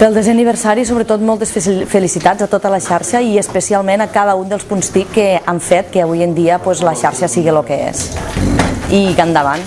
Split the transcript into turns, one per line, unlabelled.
Pel desè aniversari, sobretot, moltes felicitats a tota la xarxa i especialment a cada un dels punts TIC que han fet que avui en dia pues, la xarxa sigui el que és. I que endavant.